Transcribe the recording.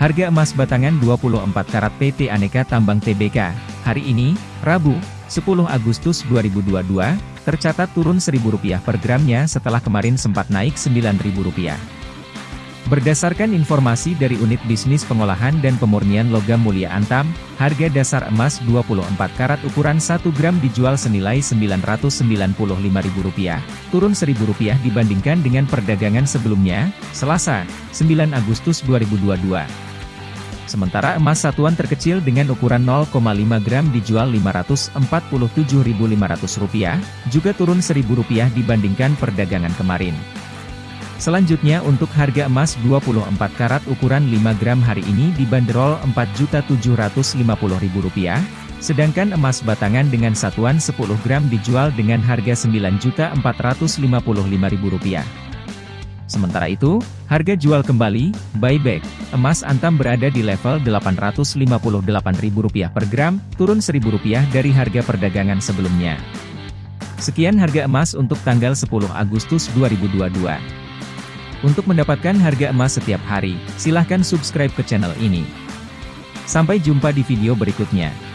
Harga emas batangan 24 karat PT Aneka Tambang TBK, hari ini, Rabu, 10 Agustus 2022, tercatat turun Rp1.000 per gramnya setelah kemarin sempat naik Rp9.000. Berdasarkan informasi dari Unit Bisnis Pengolahan dan Pemurnian Logam Mulia Antam, harga dasar emas 24 karat ukuran 1 gram dijual senilai Rp995.000, turun Rp1.000 dibandingkan dengan perdagangan sebelumnya, Selasa, 9 Agustus 2022. Sementara emas satuan terkecil dengan ukuran 0,5 gram dijual Rp587.500, juga turun Rp1.000 dibandingkan perdagangan kemarin. Selanjutnya untuk harga emas 24 karat ukuran 5 gram hari ini dibanderol Rp4.750.000, sedangkan emas batangan dengan satuan 10 gram dijual dengan harga Rp9.455.000. Sementara itu, harga jual kembali, buyback, emas antam berada di level Rp858.000 per gram, turun Rp1.000 dari harga perdagangan sebelumnya. Sekian harga emas untuk tanggal 10 Agustus 2022. Untuk mendapatkan harga emas setiap hari, silahkan subscribe ke channel ini. Sampai jumpa di video berikutnya.